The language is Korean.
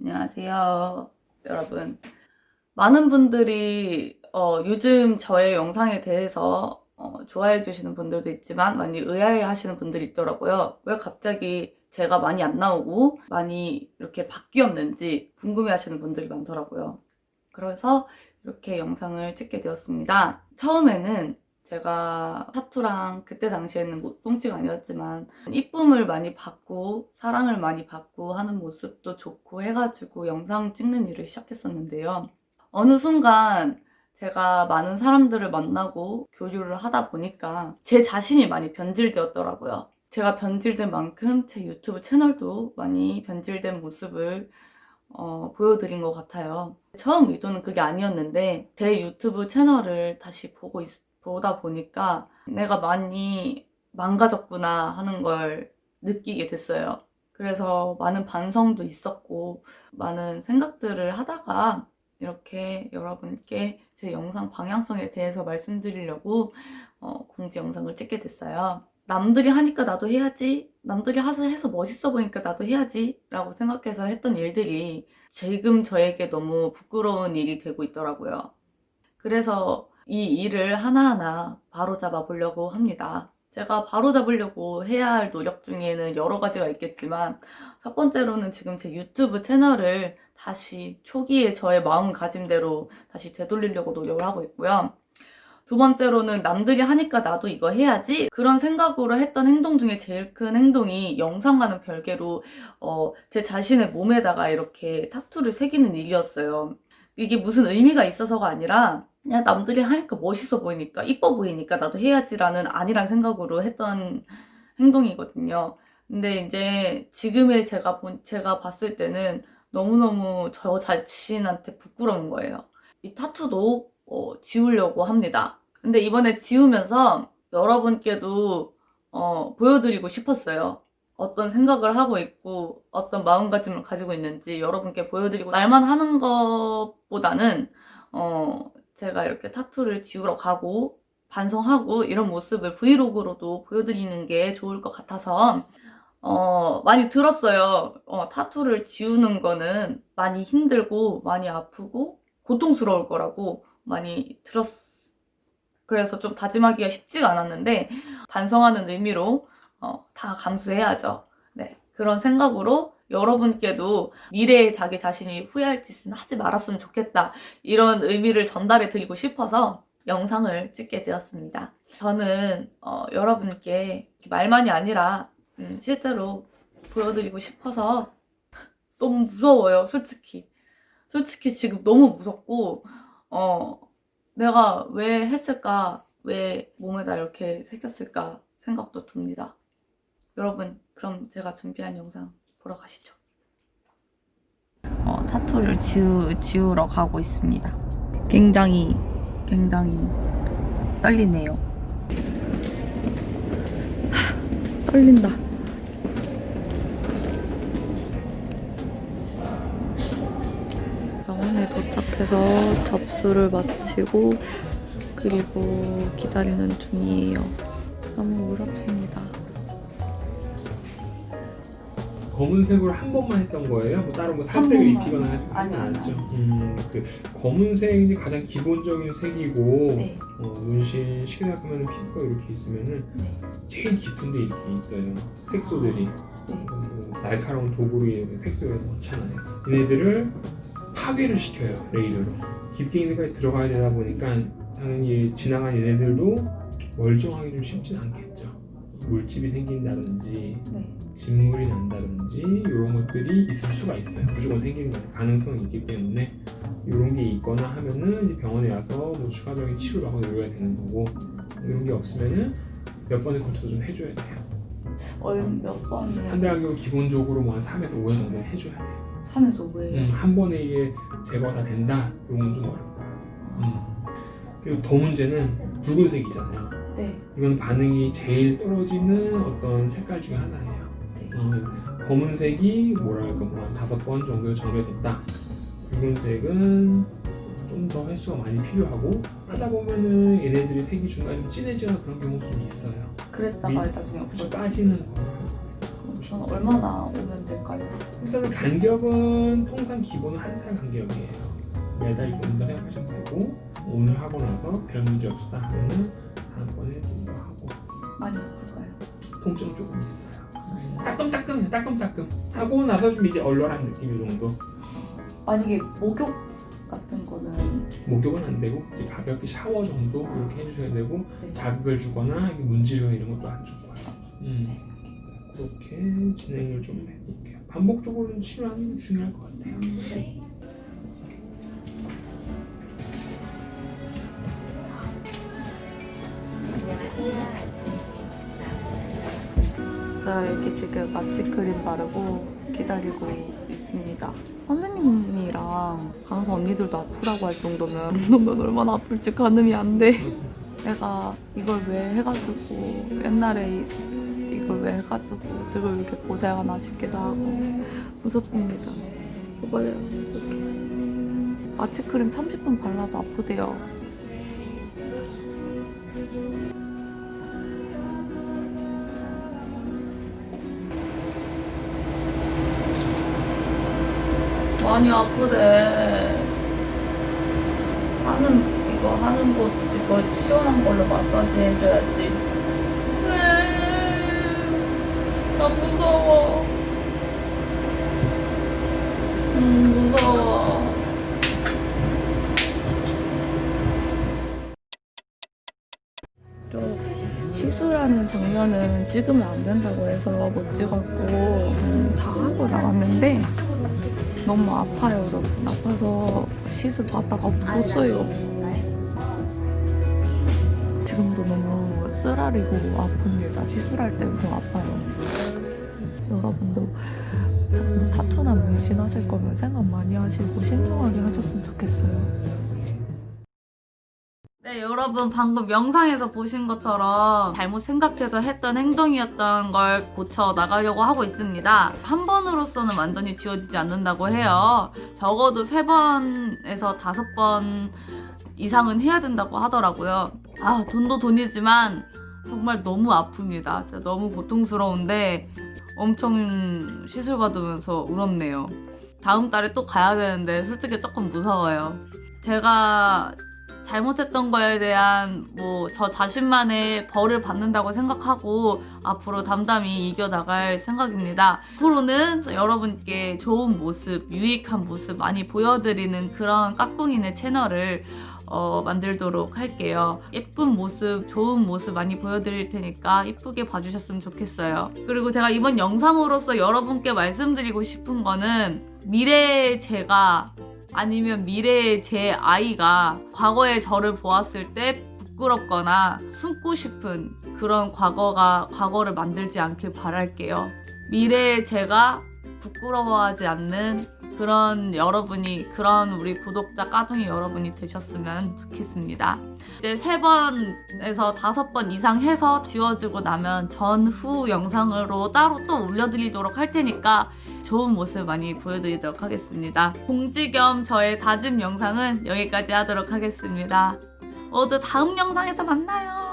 안녕하세요, 여러분. 많은 분들이 어, 요즘 저의 영상에 대해서 어, 좋아해 주시는 분들도 있지만 많이 의아해 하시는 분들이 있더라고요. 왜 갑자기 제가 많이 안 나오고 많이 이렇게 바뀌었는지 궁금해 하시는 분들이 많더라고요. 그래서 이렇게 영상을 찍게 되었습니다. 처음에는 제가 타투랑 그때 당시에는 뭐 똥찌가 아니었지만 이쁨을 많이 받고 사랑을 많이 받고 하는 모습도 좋고 해가지고 영상 찍는 일을 시작했었는데요. 어느 순간 제가 많은 사람들을 만나고 교류를 하다 보니까 제 자신이 많이 변질되었더라고요. 제가 변질된 만큼 제 유튜브 채널도 많이 변질된 모습을 어, 보여드린 것 같아요. 처음 의도는 그게 아니었는데 제 유튜브 채널을 다시 보고 있, 보다 보니까 내가 많이 망가졌구나 하는 걸 느끼게 됐어요. 그래서 많은 반성도 있었고 많은 생각들을 하다가 이렇게 여러분께 제 영상 방향성에 대해서 말씀드리려고 어, 공지 영상을 찍게 됐어요. 남들이 하니까 나도 해야지 남들이 해서 멋있어 보니까 나도 해야지 라고 생각해서 했던 일들이 지금 저에게 너무 부끄러운 일이 되고 있더라고요. 그래서 이 일을 하나하나 바로잡아 보려고 합니다. 제가 바로잡으려고 해야 할 노력 중에는 여러 가지가 있겠지만 첫 번째로는 지금 제 유튜브 채널을 다시 초기에 저의 마음가짐대로 다시 되돌리려고 노력을 하고 있고요. 두 번째로는 남들이 하니까 나도 이거 해야지 그런 생각으로 했던 행동 중에 제일 큰 행동이 영상과는 별개로 어, 제 자신의 몸에다가 이렇게 타투를 새기는 일이었어요. 이게 무슨 의미가 있어서가 아니라 그냥 남들이 하니까 멋있어 보이니까 이뻐 보이니까 나도 해야지라는 아니란 생각으로 했던 행동이거든요. 근데 이제 지금의 제가 본 제가 봤을 때는 너무너무 저 자신한테 부끄러운 거예요. 이 타투도 어, 지우려고 합니다. 근데 이번에 지우면서 여러분께도 어, 보여드리고 싶었어요. 어떤 생각을 하고 있고 어떤 마음가짐을 가지고 있는지 여러분께 보여드리고 말만 하는 것보다는 어, 제가 이렇게 타투를 지우러 가고 반성하고 이런 모습을 브이로그로도 보여드리는 게 좋을 것 같아서 어, 많이 들었어요. 어, 타투를 지우는 거는 많이 힘들고 많이 아프고 고통스러울 거라고 많이 들었 그래서 좀 다짐하기가 쉽지가 않았는데 반성하는 의미로 어, 다 감수해야죠. 네, 그런 생각으로 여러분께도 미래에 자기 자신이 후회할 짓은 하지 말았으면 좋겠다 이런 의미를 전달해 드리고 싶어서 영상을 찍게 되었습니다. 저는 어, 여러분께 말만이 아니라 음, 실제로 보여드리고 싶어서 너무 무서워요 솔직히 솔직히 지금 너무 무섭고 어, 내가 왜 했을까 왜 몸에다 이렇게 새겼을까 생각도 듭니다. 여러분 그럼 제가 준비한 영상 보러 가시죠. 어, 타투를 지우, 지우러 가고 있습니다. 굉장히 굉장히 떨리네요. 하, 떨린다. 병원에 도착해서 접수를 마치고 그리고 기다리는 중이에요. 너무 무섭습니다. 검은색으로 한 번만 했던 거예요? 뭐 따로 뭐 살색을. 입히거나 하지 아니요, 않았죠? 음, 그 검은색이 가장 기본적인 색이고 네. 어, 문신 시계나 보면 피부가 이렇게 있으면은 네. 제일 깊은데 이렇게 있어요. 색소들이 네. 뭐 날카로운 도구로 색소를 넣잖아요. 얘네들을 파괴를 시켜요 레이저로. 깊게 있는 데까지 들어가야 되다 보니까 당연히 지나간 얘네들도 멀쩡하게 좀 쉽진 않겠죠. 물집이 생긴다든지 네. 진물이 난다든지 이런 것들이 있을 수가 있어요. 무조건 생기는 가능성이 있기 때문에 이런 게 있거나 하면은 병원에 와서 뭐 추가적인 치료를 하고 이래야 되는 거고 이런 게 없으면은 몇 번에 걸쳐서 좀 해줘야 돼요. 얼몇 번? 한달 간격은 기본적으로 뭐한 3에서 5회 정도 해줘야 돼요. 3에서 5회. 음, 한 번에 이게 제거가 다 된다? 이건 좀 어렵고 음. 그리고 더 문제는 붉은색이잖아요. 네. 이건 반응이 제일 떨어지는 어떤 색깔 중에 하나예요. 네. 음, 검은색이 뭐랄까 뭐한 다섯 번 정도 정렬됐다. 붉은색은 좀 더 횟수가 많이 필요하고 하다 보면은 얘네들이 색이 중간에 좀 진해지거나 그런 경우도 좀 있어요. 그랬다가 미- 나중에 없어져. 빠지는 거. 저는 얼마나 오면 될까요? 일단은 간격은 통상 기본은 한달 간격이에요. 매달 이렇게 온다 생각하시면 되고 오늘 하고 나서 별 문제 없다 하면은 다음번에 좀더 하고 많이 아플까요? 통증은 조금 있어요. 따끔따끔 따끔따끔 하고 나서 좀 이제 얼얼한 느낌 이 정도. 만약에 목욕 같은 거는 목욕은 안 되고 이제 가볍게 샤워 정도 이렇게 해주셔야 되고 네. 자극을 주거나 문지르거나 이런 것도 안 좋고요. 음. 그렇게 진행을 좀 해볼게요. 반복적으로 치료하는 게 중요할 것 같아요. 네. 이렇게 지금 마취 크림 바르고 기다리고 있습니다. 선생님이랑 간호사 언니들도 아프라고 할 정도면 넌 얼마나 아플지 가늠이 안 돼. 내가 이걸 왜 해가지고 옛날에 이- 이걸 왜 해가지고 지금 이렇게 고생하나 싶기도 하고 무섭습니다. 봐봐요 이렇게 마취크림 30분 발라도 아프대요. 많이 아프대. 하는 이거 하는 곳 이거 시원한 걸로 마사지 해줘야지. 나 무서워. 음 무서워. 또 시술하는 장면은 찍으면 안 된다고 해서 못 찍었고 음, 다 하고 나왔는데 너무 아파요 여러분. 아파서 시술 받다가 없었어요. 지금도 너무 쓰라리고 아픕니다 시술할 때 너무 아파요. 여러분도 타투나 문신 하실 거면 생각 많이 하시고 신중하게 하셨으면 네, 여러분 방금 영상에서 보신 것처럼 잘못 생각해서 했던 행동이었던 걸 고쳐 나가려고 하고 있습니다. 한 번으로서는 완전히 지워지지 않는다고 해요. 적어도 세 번에서 다섯 번 이상은 해야 된다고 하더라고요. 아, 돈도 돈이지만 정말 너무 아픕니다. 진짜 너무 고통스러운데 엄청 시술 받으면서 울었네요. 다음 달에 또 가야 되는데 솔직히 조금 무서워요. 제가 잘못했던 거에 대한 뭐 저 자신만의 벌을 받는다고 생각하고 앞으로 담담히 이겨나갈 생각입니다. 앞으로는 여러분께 좋은 모습, 유익한 모습 많이 보여드리는 그런 까꿍이네 채널을 어, 만들도록 할게요. 예쁜 모습, 좋은 모습 많이 보여드릴 테니까 이쁘게 봐주셨으면 좋겠어요. 그리고 제가 이번 영상으로서 여러분께 말씀드리고 싶은 거는 미래의 제가 아니면 미래의 제 아이가 과거의 저를 보았을 때 부끄럽거나 숨고 싶은 그런 과거가 과거를 만들지 않길 바랄게요. 미래의 제가 부끄러워하지 않는 그런 여러분이 그런 우리 구독자 까둥이 여러분이 되셨으면 좋겠습니다. 이제 세 번에서 다섯 번 이상 해서 지워지고 나면 전후 영상으로 따로 또 올려드리도록 할 테니까 좋은 모습 많이 보여드리도록 하겠습니다. 공지 겸 저의 다짐 영상은 여기까지 하도록 하겠습니다. 모두 다음 영상에서 만나요.